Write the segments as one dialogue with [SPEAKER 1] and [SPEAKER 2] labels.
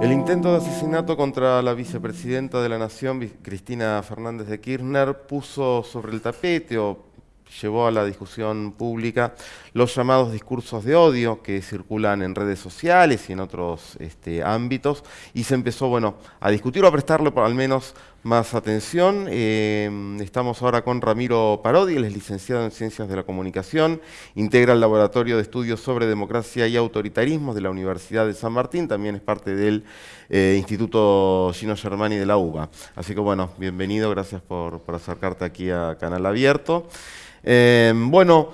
[SPEAKER 1] El intento de asesinato contra la vicepresidenta de la Nación, Cristina Fernández de Kirchner, puso sobre el tapete o llevó a la discusión pública los llamados discursos de odio que circulan en redes sociales y en otros este, ámbitos y se empezó bueno, a discutir o a prestarle por al menos más atención. Eh, estamos ahora con Ramiro Parodi, él es licenciado en Ciencias de la Comunicación, integra el Laboratorio de Estudios sobre Democracia y Autoritarismo de la Universidad de San Martín, también es parte del eh, Instituto Gino Germani de la UBA. Así que bueno, bienvenido, gracias por, acercarte aquí a Canal Abierto. Eh, bueno,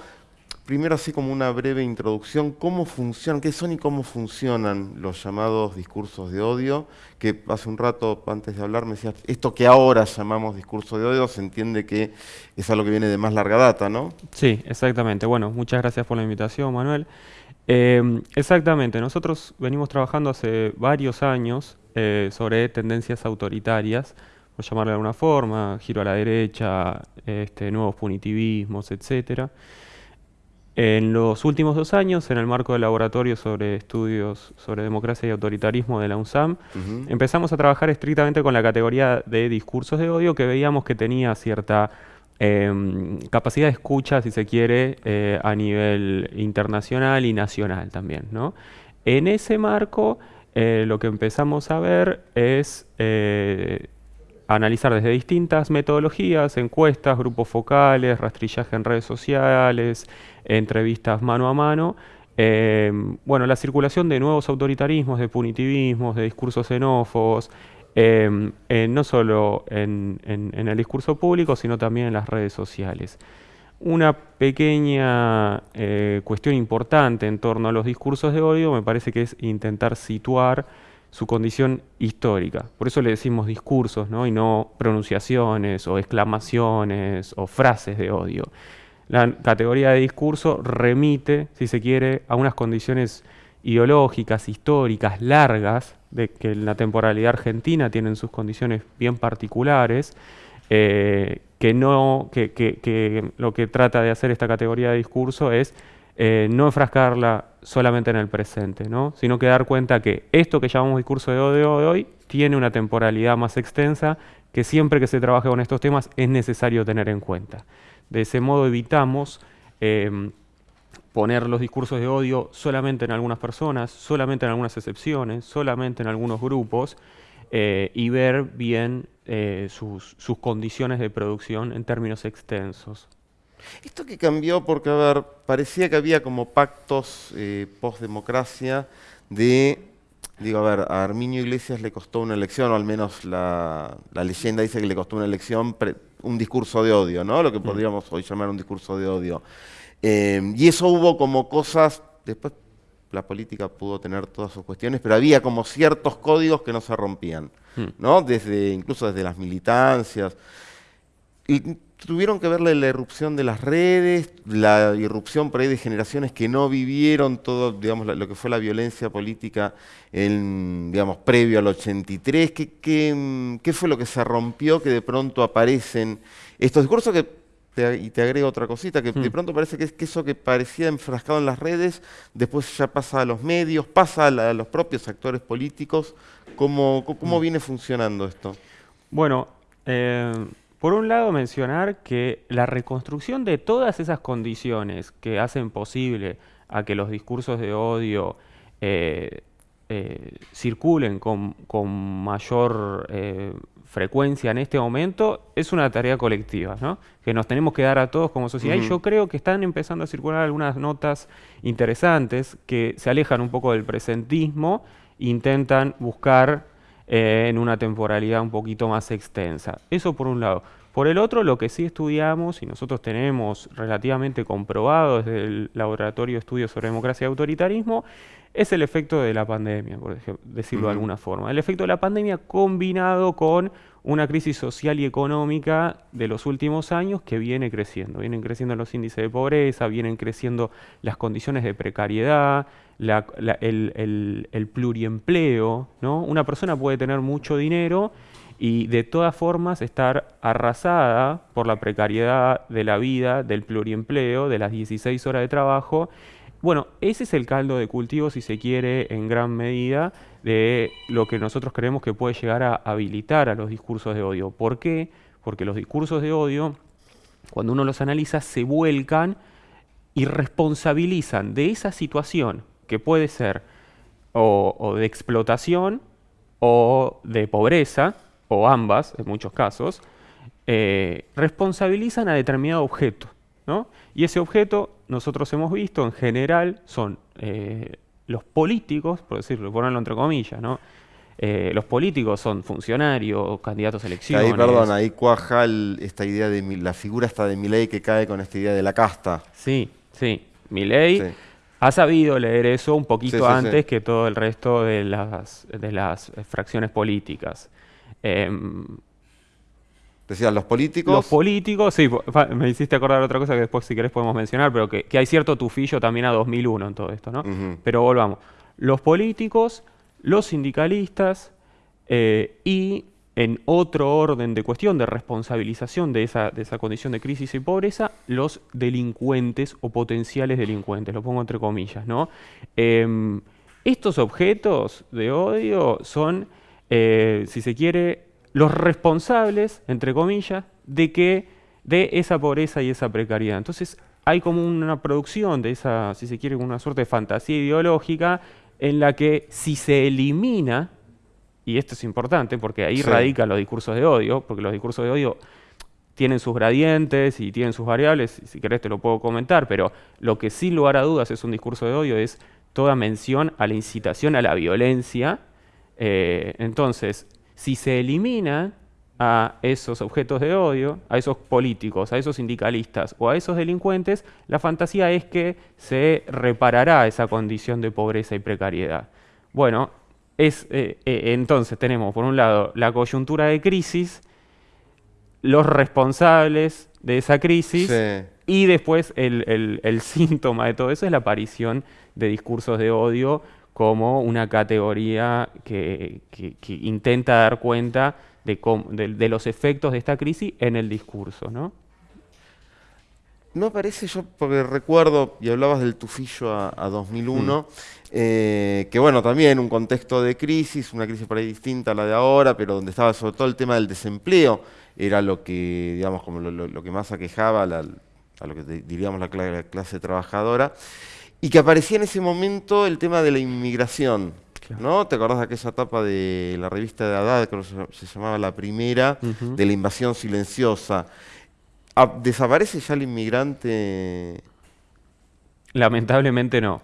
[SPEAKER 1] primero así como una breve introducción, ¿cómo funcionan, qué son y cómo funcionan los llamados discursos de odio? Que hace un rato, antes de hablar, me decías, esto que ahora llamamos discurso de odio, se entiende que es algo que viene de más larga data, ¿no?
[SPEAKER 2] Sí, exactamente. Bueno, muchas gracias por la invitación, Manuel. Eh, exactamente, nosotros venimos trabajando hace varios años eh, sobre tendencias autoritarias, por llamarle de alguna forma, giro a la derecha, este, nuevos punitivismos, etc. En los últimos dos años, en el marco del laboratorio sobre estudios sobre democracia y autoritarismo de la UNSAM, empezamos a trabajar estrictamente con la categoría de discursos de odio que veíamos que tenía cierta em, capacidad de escucha, si se quiere, eh, a nivel internacional y nacional también. En ese marco, eh, lo que empezamos a ver es eh, analizar desde distintas metodologías, encuestas, grupos focales, rastrillaje en redes sociales, entrevistas mano a mano, eh, bueno, la circulación de nuevos autoritarismos, de punitivismos, de discursos xenófobos, eh, eh, no solo en, el discurso público, sino también en las redes sociales. Una pequeña cuestión importante en torno a los discursos de odio me parece que es intentar situar su condición histórica. Por eso le decimos discursos, ¿no? y no pronunciaciones o exclamaciones o frases de odio. La categoría de discurso remite, si se quiere, a unas condiciones ideológicas, históricas, largas, de que la temporalidad argentina tienen sus condiciones bien particulares, eh, que, no, que lo que trata de hacer esta categoría de discurso es eh, no enfrascarla solamente en el presente, ¿no? sino que dar cuenta que esto que llamamos discurso de odio de hoy tiene una temporalidad más extensa que siempre que se trabaje con estos temas es necesario tener en cuenta. De ese modo evitamos em, poner los discursos de odio solamente en algunas personas, solamente en algunas excepciones, solamente en algunos grupos, eh, y ver bien eh, sus condiciones de producción en términos extensos.
[SPEAKER 1] Esto que cambió porque, a ver, parecía que había como pactos eh, post-democracia de, digo, a ver, a Arminio Iglesias le costó una elección, o al menos la, leyenda dice que le costó una elección un discurso de odio, ¿no? Lo que podríamos hoy llamar un discurso de odio. Eh, y eso hubo como cosas, después la política pudo tener todas sus cuestiones, pero había como ciertos códigos que no se rompían, mm. ¿no? Desde, incluso desde las militancias. Y tuvieron que verle la irrupción de las redes, la irrupción por ahí de generaciones que no vivieron todo, digamos, lo que fue la violencia política en, digamos, previo al 83. ¿Qué, qué, qué fue lo que se rompió que de pronto aparecen estos discursos que y te agrego otra cosita, que de hmm. pronto parece que es que eso que parecía enfrascado en las redes, después ya pasa a los medios, pasa a, los propios actores políticos. ¿Cómo, cómo hmm. viene funcionando esto?
[SPEAKER 2] Bueno, eh, por un lado, mencionar que la reconstrucción de todas esas condiciones que hacen posible a que los discursos de odio eh, eh, circulen con, mayor eh, frecuencia en este momento es una tarea colectiva, ¿no? que nos tenemos que dar a todos como sociedad. Y yo creo que están empezando a circular algunas notas interesantes que se alejan un poco del presentismo, intentan buscar eh, en una temporalidad un poquito más extensa. Eso por un lado. Por el otro, lo que sí estudiamos y nosotros tenemos relativamente comprobado desde el Laboratorio de Estudios sobre Democracia y Autoritarismo es el efecto de la pandemia, por decirlo de alguna forma. El efecto de la pandemia combinado con una crisis social y económica de los últimos años que viene creciendo. Vienen creciendo los índices de pobreza, vienen creciendo las condiciones de precariedad, el, pluriempleo. ¿no? Una persona puede tener mucho dinero y de todas formas estar arrasada por la precariedad de la vida, del pluriempleo, de las 16 horas de trabajo Bueno, ese es el caldo de cultivo, si se quiere, en gran medida, de lo que nosotros creemos que puede llegar a habilitar a los discursos de odio. ¿Por qué? Porque los discursos de odio, cuando uno los analiza, se vuelcan y responsabilizan de esa situación que puede ser o, de explotación o de pobreza, o ambas en muchos casos, eh, responsabilizan a determinado objeto. ¿No? Y ese objeto, nosotros hemos visto, en general, son eh, los políticos, por decirlo, ponerlo entre comillas, ¿no? Eh, los políticos son funcionarios, candidatos a elecciones.
[SPEAKER 1] Ahí, perdón, ahí cuaja esta idea de la figura está de Milei que cae con esta idea de la casta.
[SPEAKER 2] Sí, sí. Milei ha sabido leer eso un poquito antes que todo el resto de las, de las fracciones políticas. Eh,
[SPEAKER 1] Decían los políticos.
[SPEAKER 2] Los políticos, sí, me hiciste acordar otra cosa que después si querés podemos mencionar, pero que, hay cierto tufillo también a 2001 en todo esto, ¿no? Pero volvamos. Los políticos, los sindicalistas eh, y en otro orden de cuestión de responsabilización de esa, de esa condición de crisis y pobreza, los delincuentes o potenciales delincuentes, lo pongo entre comillas, ¿no? Em, estos objetos de odio son, eh, si se quiere, los responsables, entre comillas, de que de esa pobreza y esa precariedad. Entonces hay como una producción de esa, si se quiere, una suerte de fantasía ideológica en la que si se elimina, y esto es importante porque ahí radican los discursos de odio, porque los discursos de odio tienen sus gradientes y tienen sus variables, si querés te lo puedo comentar, pero lo que sin lugar a dudas es un discurso de odio es toda mención a la incitación a la violencia. Eh, entonces, si se elimina a esos objetos de odio, a esos políticos, a esos sindicalistas o a esos delincuentes, la fantasía es que se reparará esa condición de pobreza y precariedad. Bueno, es, eh, eh, entonces tenemos por un lado la coyuntura de crisis, los responsables de esa crisis y después el, el síntoma de todo eso es la aparición de discursos de odio como una categoría que, intenta dar cuenta de, los efectos de esta crisis en el discurso, ¿no?
[SPEAKER 1] No parece yo, porque recuerdo, y hablabas del tufillo a, 2001, mm. eh, que bueno, también un contexto de crisis, una crisis por ahí distinta a la de ahora, pero donde estaba sobre todo el tema del desempleo, era lo que, digamos, como lo, que más aquejaba a, lo que diríamos la clase trabajadora y que aparecía en ese momento el tema de la inmigración. ¿No? ¿Te acordás de aquella etapa de la revista de Haddad, que se llamaba La Primera, de la invasión silenciosa? ¿Desaparece ya el inmigrante?
[SPEAKER 2] Lamentablemente no.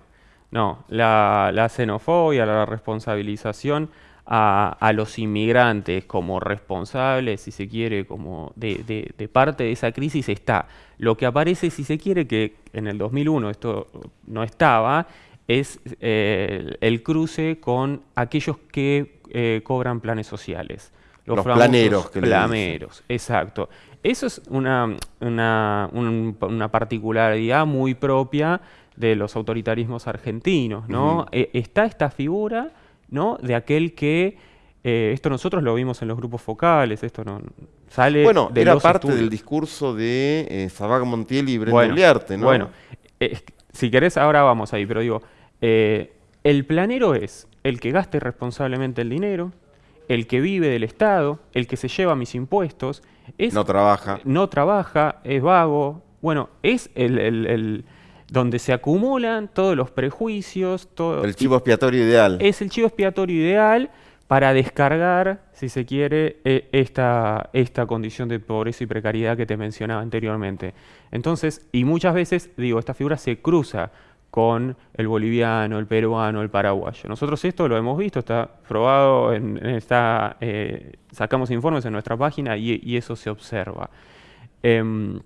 [SPEAKER 2] No, la, la xenofobia, la responsabilización a, los inmigrantes como responsables, si se quiere, como de, parte de esa crisis está. Lo que aparece, si se quiere, que en el 2001 esto no estaba, es eh, el cruce con aquellos que eh, cobran planes sociales.
[SPEAKER 1] Los, planeros. Que
[SPEAKER 2] planeros, exacto. Eso es una, una, particularidad muy propia de los autoritarismos argentinos, ¿no? Eh, está esta figura ¿no? De aquel que, eh, esto nosotros lo vimos en los grupos focales, esto no sale
[SPEAKER 1] Bueno, era parte del discurso de eh, Sabag Montiel y Brenda bueno, ¿no?
[SPEAKER 2] Bueno, eh, si querés ahora vamos ahí, pero digo, el planero es el que gaste responsablemente el dinero, el que vive del Estado, el que se lleva mis impuestos, es,
[SPEAKER 1] no trabaja.
[SPEAKER 2] No trabaja, es vago. Bueno, es el donde se acumulan todos los prejuicios. Todo,
[SPEAKER 1] el chivo expiatorio ideal.
[SPEAKER 2] Es el chivo expiatorio ideal para descargar, si se quiere, e, esta, esta condición de pobreza y precariedad que te mencionaba anteriormente. Entonces, y muchas veces, digo, esta figura se cruza con el boliviano, el peruano, el paraguayo. Nosotros esto lo hemos visto, está probado, en, está, eh, sacamos informes en nuestra página y, eso se observa. Em,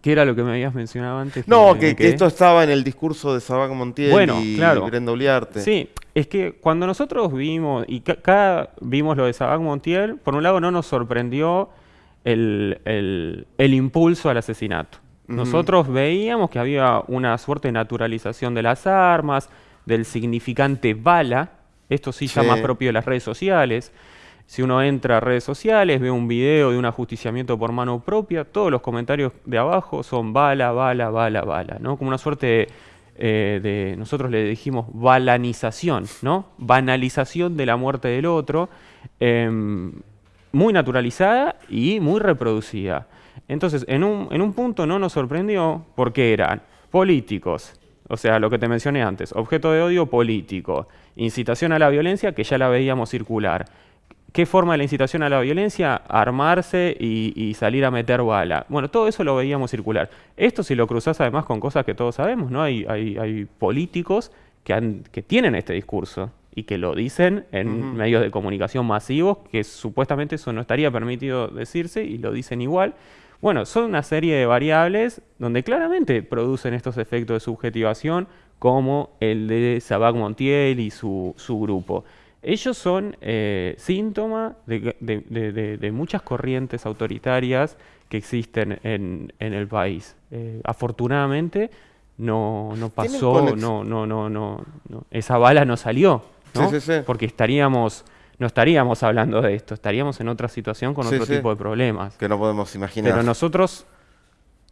[SPEAKER 2] ¿Qué era lo que me habías mencionado antes?
[SPEAKER 1] No, que, esto estaba en el discurso de Sabac Montiel y claro. Brenda Uliarte.
[SPEAKER 2] Sí, es que cuando nosotros vimos, y cada vimos lo de Sabac Montiel, por un lado no nos sorprendió el, impulso al asesinato. Nosotros veíamos que había una suerte de naturalización de las armas, del significante bala, esto sí, sí. llama propio de las redes sociales, si uno entra a redes sociales, ve un video de un ajusticiamiento por mano propia, todos los comentarios de abajo son bala, bala, bala, bala, ¿no? Como una suerte de eh, nosotros le dijimos balanización, ¿no? Banalización de la muerte del otro, em, muy naturalizada y muy reproducida. Entonces, en un, en un punto no nos sorprendió porque eran políticos, o sea, lo que te mencioné antes, objeto de odio político, incitación a la violencia, que ya la veíamos circular. ¿Qué forma de la incitación a la violencia? Armarse y, salir a meter bala. Bueno, todo eso lo veíamos circular. Esto si lo cruzás además con cosas que todos sabemos, ¿no? Hay, hay, políticos que, que tienen este discurso y que lo dicen en medios de comunicación masivos, que supuestamente eso no estaría permitido decirse y lo dicen igual. Bueno, son una serie de variables donde claramente producen estos efectos de subjetivación, como el de Sabac Montiel y su, su grupo. Ellos son eh, síntoma de, muchas corrientes autoritarias que existen en, el país. Eh, afortunadamente no, no pasó, no, no, no, no, esa bala no salió, ¿no? porque estaríamos no estaríamos hablando de esto, estaríamos en otra situación con otro tipo de problemas.
[SPEAKER 1] Que no podemos imaginar.
[SPEAKER 2] Pero nosotros,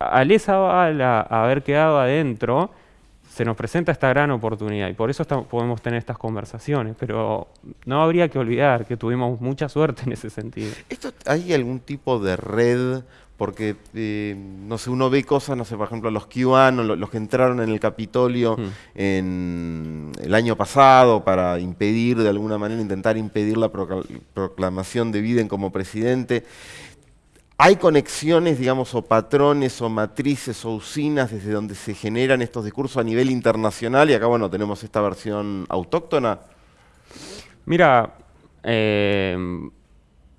[SPEAKER 2] al esa bala haber quedado adentro, se nos presenta esta gran oportunidad y por eso podemos tener estas conversaciones, pero no habría que olvidar que tuvimos mucha suerte en ese sentido.
[SPEAKER 1] ¿Esto, ¿Hay algún tipo de red? Porque, eh, no sé, uno ve cosas, no sé, por ejemplo, los QAnon, los, que entraron en el Capitolio mm. en el año pasado para impedir, de alguna manera, intentar impedir la proclamación de Biden como presidente. ¿Hay conexiones, digamos, o patrones, o matrices, o usinas desde donde se generan estos discursos a nivel internacional? Y acá, bueno, tenemos esta versión autóctona.
[SPEAKER 2] Mira, eh,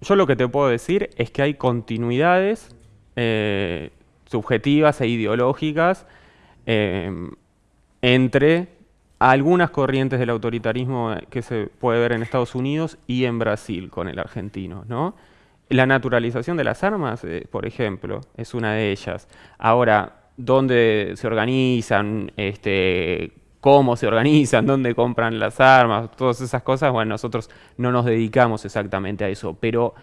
[SPEAKER 2] yo lo que te puedo decir es que hay continuidades eh, subjetivas e ideológicas eh, entre algunas corrientes del autoritarismo que se puede ver en Estados Unidos y en Brasil con el argentino, ¿no? La naturalización de las armas, eh, por ejemplo, es una de ellas. Ahora, ¿dónde se organizan? Este, ¿Cómo se organizan? ¿Dónde compran las armas? Todas esas cosas, bueno, nosotros no nos dedicamos exactamente a eso, pero...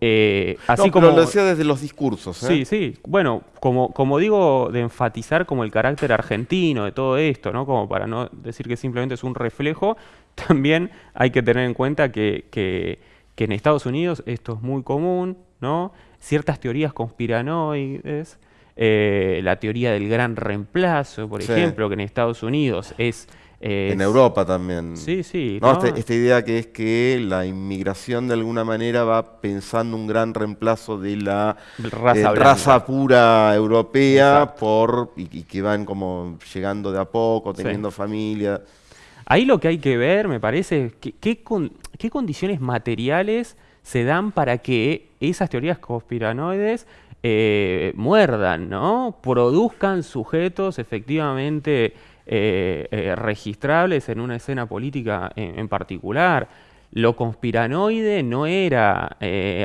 [SPEAKER 1] Eh, así como lo decía desde los discursos.
[SPEAKER 2] ¿eh? Sí, sí. Bueno, como, como digo, de enfatizar como el carácter argentino de todo esto, ¿no? Como para no decir que simplemente es un reflejo, también hay que tener en cuenta que, que que en Estados Unidos esto es muy común, ¿no? Ciertas teorías conspiranoides, eh, la teoría del gran reemplazo, por ejemplo, que en Estados Unidos es...
[SPEAKER 1] en Europa también.
[SPEAKER 2] Sí, sí.
[SPEAKER 1] Este, esta, idea que es que la inmigración de alguna manera va pensando un gran reemplazo de la raza, eh, pura europea por y, que van como llegando de a poco, teniendo familia.
[SPEAKER 2] Ahí lo que hay que ver, me parece, es qué condiciones materiales se dan para que esas teorías conspiranoides eh, muerdan, ¿no? Produzcan sujetos efectivamente eh, eh, registrables en una escena política en, particular. Lo conspiranoide no era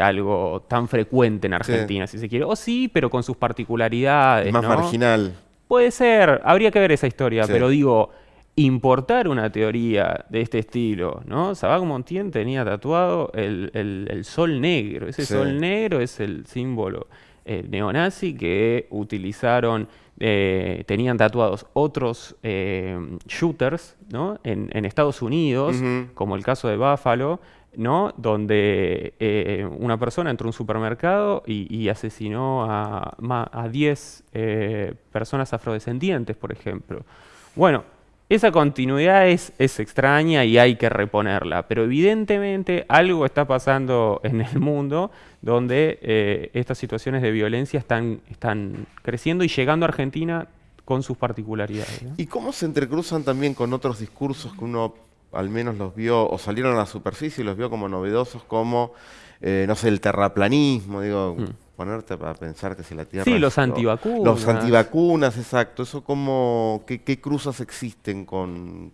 [SPEAKER 2] algo tan frecuente en Argentina, si se quiere. O sí, pero con sus particularidades.
[SPEAKER 1] Más marginal.
[SPEAKER 2] Puede ser, habría que ver esa historia, pero digo, importar una teoría de este estilo, ¿no? Sabac Montien tenía tatuado el, sol negro. Ese sol negro es el símbolo eh, neonazi que utilizaron, eh, tenían tatuados otros eh, shooters, ¿no? En, Estados Unidos, como el caso de Buffalo, ¿no? donde una persona entró a un supermercado y, asesinó a, a 10 personas afrodescendientes, por ejemplo. Bueno, esa continuidad es, es, extraña y hay que reponerla, pero evidentemente algo está pasando en el mundo donde eh, estas situaciones de violencia están, están creciendo y llegando a Argentina con sus particularidades.
[SPEAKER 1] ¿Y cómo se entrecruzan también con otros discursos que uno al menos los vio, o salieron a la superficie y los vio como novedosos, como, eh, no sé, el terraplanismo, digo... Mm ponerte a pensar que si la Tierra...
[SPEAKER 2] Sí, los antivacunas.
[SPEAKER 1] Los antivacunas, exacto. Eso como, ¿qué, cruzas existen con...?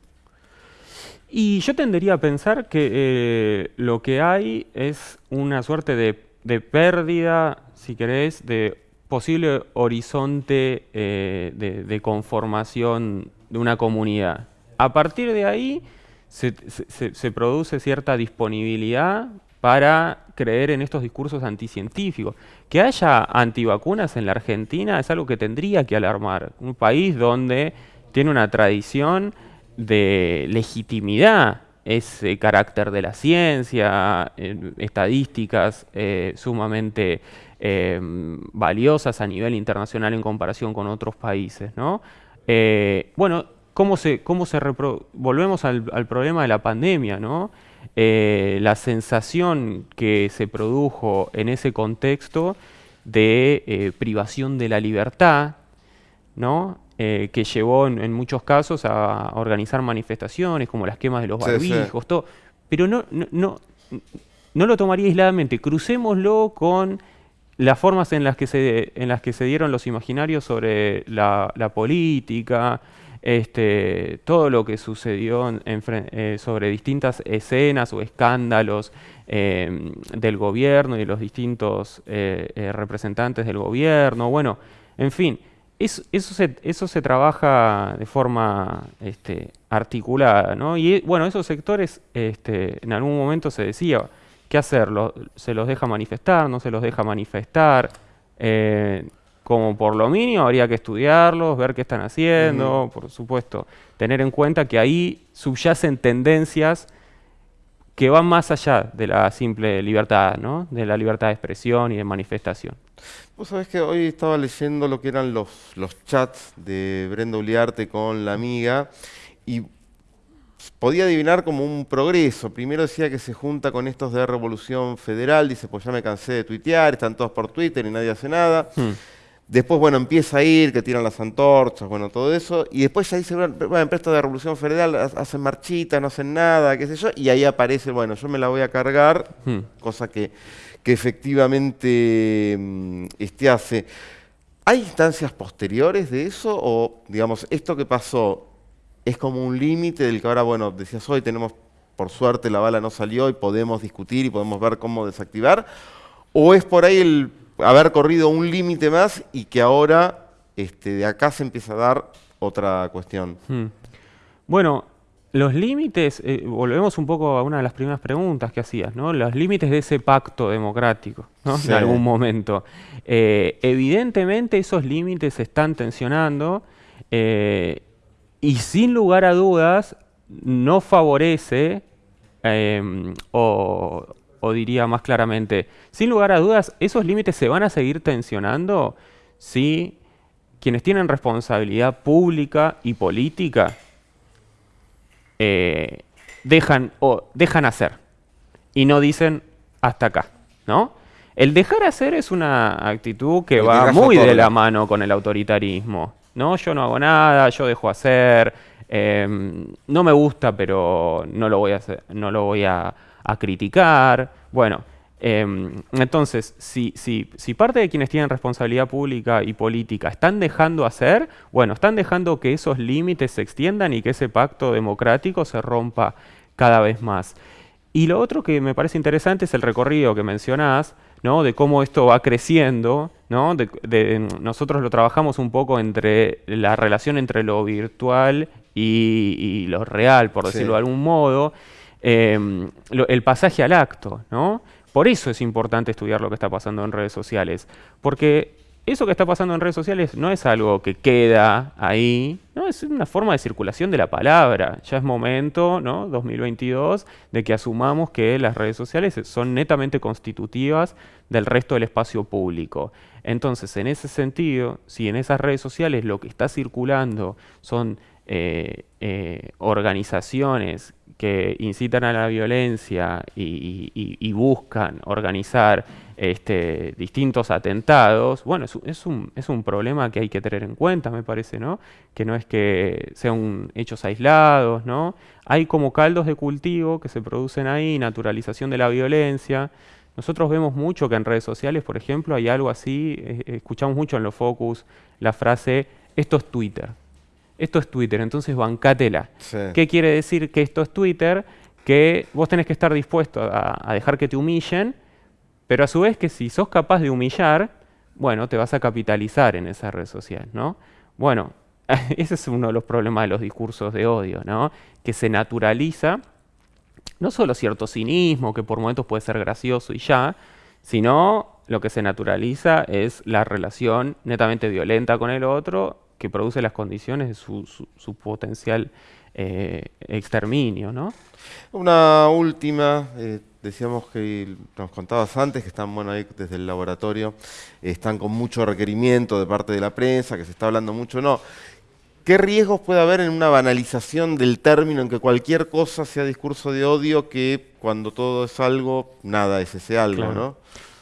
[SPEAKER 2] Y yo tendería a pensar que eh, lo que hay es una suerte de, pérdida, si querés, de posible horizonte eh, de, conformación de una comunidad. A partir de ahí se, se produce cierta disponibilidad para creer en estos discursos anticientíficos. Que haya antivacunas en la Argentina es algo que tendría que alarmar. Un país donde tiene una tradición de legitimidad ese carácter de la ciencia, estadísticas eh, sumamente eh, valiosas a nivel internacional en comparación con otros países. ¿no? Eh, bueno, ¿cómo se, cómo se volvemos al, problema de la pandemia, ¿no? La sensación que se produjo en ese contexto de privación de la libertad, ¿no? Eh, que llevó en, muchos casos a organizar manifestaciones como las quemas de los barbijos, todo. Pero no, no, no, no lo tomaría aisladamente, crucémoslo con las formas en las que se, en las que se dieron los imaginarios sobre la, política, este, todo lo que sucedió eh, sobre distintas escenas o escándalos eh, del gobierno y los distintos representantes del gobierno, bueno, en fin, eso, se, eso se trabaja de forma este, articulada. Y bueno, esos sectores este, en algún momento se decía, ¿qué hacer? ¿Se los deja manifestar? ¿No se los deja manifestar? Como por lo mínimo habría que estudiarlos, ver qué están haciendo, por supuesto, tener en cuenta que ahí subyacen tendencias que van más allá de la simple libertad, ¿no? de la libertad de expresión y de manifestación.
[SPEAKER 1] Vos sabés que hoy estaba leyendo lo que eran los, los chats de Brenda Uliarte con la amiga y podía adivinar como un progreso. Primero decía que se junta con estos de Revolución Federal, dice, pues ya me cansé de tuitear, están todos por Twitter y nadie hace nada. Hmm. Después, bueno, empieza a ir, que tiran las antorchas, bueno, todo eso. Y después ya dice, bueno, empresa de Revolución Federal hacen marchitas, no hacen nada, qué sé yo. Y ahí aparece, bueno, yo me la voy a cargar, hmm. cosa que, que efectivamente mm, este hace. ¿Hay instancias posteriores de eso? O, digamos, esto que pasó es como un límite del que ahora, bueno, decías hoy, tenemos, por suerte, la bala no salió y podemos discutir y podemos ver cómo desactivar. ¿O es por ahí el haber corrido un límite más y que ahora este, de acá se empieza a dar otra cuestión. Hmm.
[SPEAKER 2] Bueno, los límites, eh, volvemos un poco a una de las primeras preguntas que hacías, ¿no? Los límites de ese pacto democrático, ¿no? En algún momento. Eh, evidentemente esos límites se están tensionando eh, y sin lugar a dudas no favorece o, o diría más claramente, sin lugar a dudas, esos límites se van a seguir tensionando si quienes tienen responsabilidad pública y política eh, dejan, o dejan hacer y no dicen hasta acá, ¿no? El dejar hacer es una actitud que va muy de la mano con el autoritarismo, ¿no? Yo no hago nada, yo dejo hacer, em, no me gusta, pero no lo voy a, hacer, no lo voy a a criticar. Bueno, em, entonces, si, si, si, parte de quienes tienen responsabilidad pública y política están dejando hacer, bueno, están dejando que esos límites se extiendan y que ese pacto democrático se rompa cada vez más. Y lo otro que me parece interesante es el recorrido que mencionás, ¿no? de cómo esto va creciendo. ¿no? De, nosotros lo trabajamos un poco entre la relación entre lo virtual y, lo real, por decirlo de algún modo. Em, el pasaje al acto, ¿no? Por eso es importante estudiar lo que está pasando en redes sociales, porque eso que está pasando en redes sociales no es algo que queda ahí, no es una forma de circulación de la palabra. Ya es momento, ¿no? 2022, de que asumamos que las redes sociales son netamente constitutivas del resto del espacio público. Entonces, en ese sentido, si en esas redes sociales lo que está circulando son eh, eh, organizaciones que incitan a la violencia y, buscan organizar este, distintos atentados, bueno, es, un, es, un, problema que hay que tener en cuenta, me parece, ¿no? Que no es que sean hechos aislados, ¿no? Hay como caldos de cultivo que se producen ahí, naturalización de la violencia. Nosotros vemos mucho que en redes sociales, por ejemplo, hay algo así, eh, escuchamos mucho en los focus la frase, esto es Twitter. Esto es Twitter, entonces bancátela. ¿Qué quiere decir que esto es Twitter? Que vos tenés que estar dispuesto a, dejar que te humillen, pero a su vez que si sos capaz de humillar, bueno, te vas a capitalizar en esa red social, ¿no? Bueno, ese es uno de los problemas de los discursos de odio, ¿no? Que se naturaliza no solo cierto cinismo, que por momentos puede ser gracioso y ya, sino lo que se naturaliza es la relación netamente violenta con el otro que produce las condiciones de su, potencial eh, exterminio. ¿no?
[SPEAKER 1] Una última, eh, decíamos que nos contabas antes que están bueno, ahí desde el laboratorio, están con mucho requerimiento de parte de la prensa, que se está hablando mucho, no. ¿Qué riesgos puede haber en una banalización del término en que cualquier cosa sea discurso de odio que cuando todo es algo, nada es ese algo, ¿no?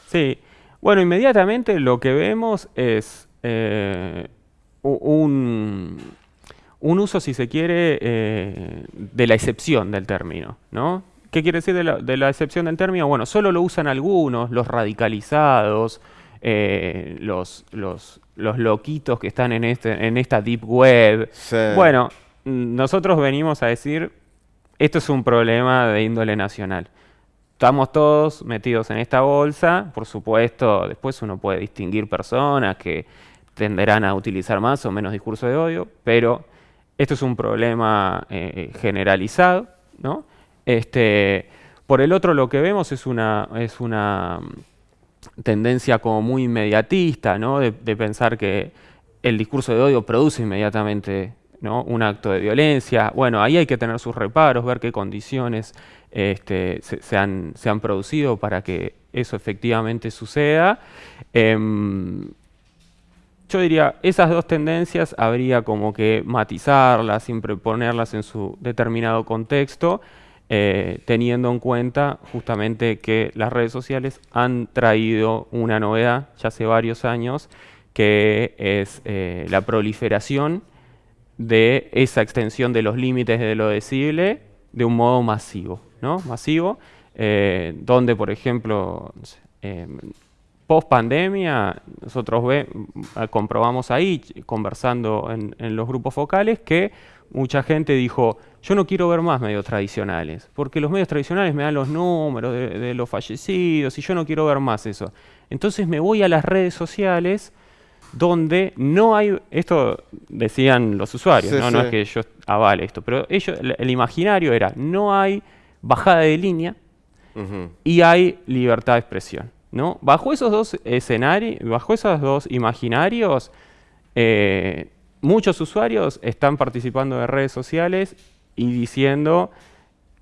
[SPEAKER 2] Sí. Bueno, inmediatamente lo que vemos es eh, un, uso, si se quiere, eh, de la excepción del término, ¿no? ¿Qué quiere decir de la, excepción del término? Bueno, solo lo usan algunos, los radicalizados, eh, los, los, los, loquitos que están en, este, en esta deep web. Bueno, nosotros venimos a decir, esto es un problema de índole nacional. Estamos todos metidos en esta bolsa, por supuesto, después uno puede distinguir personas que tenderán a utilizar más o menos discurso de odio, pero esto es un problema eh, generalizado, ¿no? Este, por el otro, lo que vemos es una, es una mm, tendencia como muy inmediatista, ¿no? de, pensar que el discurso de odio produce inmediatamente ¿no? un acto de violencia. Bueno, ahí hay que tener sus reparos, ver qué condiciones este, se, han, se, han, producido para que eso efectivamente suceda. Em, yo diría, esas dos tendencias habría como que matizarlas, siempre ponerlas en su determinado contexto eh, teniendo en cuenta justamente que las redes sociales han traído una novedad ya hace varios años, que es eh, la proliferación de esa extensión de los límites de lo decible de un modo masivo, ¿no? Masivo, eh, donde, por ejemplo, post pandemia, nosotros ve, comprobamos ahí, conversando en los grupos focales, que mucha gente dijo, yo no quiero ver más medios tradicionales, porque los medios tradicionales me dan los números de, los fallecidos y yo no quiero ver más eso. Entonces me voy a las redes sociales donde no hay, esto decían los usuarios, ¿no? es que yo avale esto, pero ellos, el, imaginario era, no hay bajada de línea y hay libertad de expresión. ¿No? Bajo esos dos escenarios, bajo esos dos imaginarios, eh, muchos usuarios están participando de redes sociales y diciendo,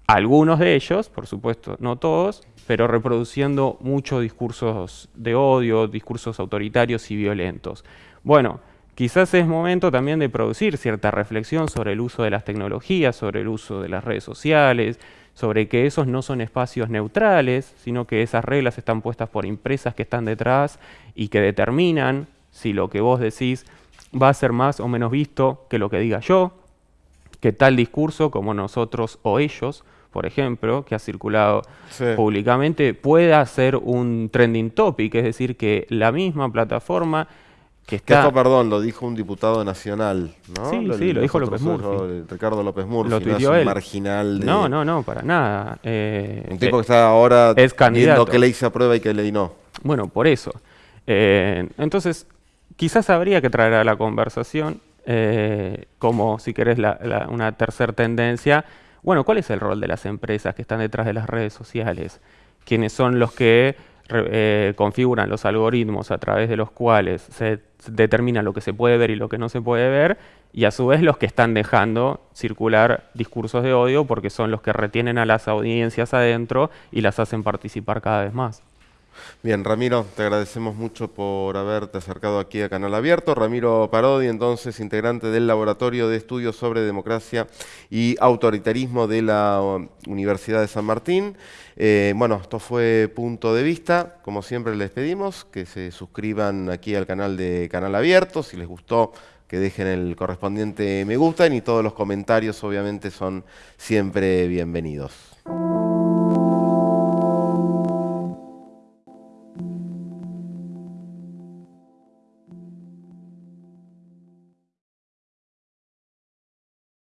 [SPEAKER 2] algunos de ellos, por supuesto, no todos, pero reproduciendo muchos discursos de odio, discursos autoritarios y violentos. Bueno, quizás es momento también de producir cierta reflexión sobre el uso de las tecnologías, sobre el uso de las redes sociales, sobre que esos no son espacios neutrales, sino que esas reglas están puestas por empresas que están detrás y que determinan si lo que vos decís va a ser más o menos visto que lo que diga yo, que tal discurso como nosotros o ellos, por ejemplo, que ha circulado públicamente, pueda ser un trending topic, es decir, que la misma plataforma que está...
[SPEAKER 1] esto, perdón, lo dijo un diputado nacional, ¿no?
[SPEAKER 2] Sí, sí, lo dijo López Murphy.
[SPEAKER 1] Ricardo López Murphy,
[SPEAKER 2] lo
[SPEAKER 1] no es
[SPEAKER 2] un
[SPEAKER 1] marginal de...
[SPEAKER 2] No, no, no, para nada.
[SPEAKER 1] Eh, un tipo que está ahora
[SPEAKER 2] es viendo
[SPEAKER 1] que ley se aprueba y que ley no.
[SPEAKER 2] Bueno, por eso. Eh, entonces, quizás habría que traer a la conversación, eh, como si querés una tercera tendencia, bueno, ¿cuál es el rol de las empresas que están detrás de las redes sociales? ¿Quiénes son los que eh, configuran los algoritmos a través de los cuales se determina lo que se puede ver y lo que no se puede ver, y a su vez los que están dejando circular discursos de odio porque son los que retienen a las audiencias adentro y las hacen participar cada vez más.
[SPEAKER 1] Bien, Ramiro, te agradecemos mucho por haberte acercado aquí a Canal Abierto. Ramiro Parodi, entonces, integrante del Laboratorio de Estudios sobre Democracia y Autoritarismo de la um, Universidad de San Martín. Eh, bueno, esto fue Punto de Vista. Como siempre les pedimos que se suscriban aquí al canal de Canal Abierto. Si les gustó, que dejen el correspondiente me gusta y todos los comentarios obviamente son siempre bienvenidos.